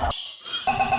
Yeah.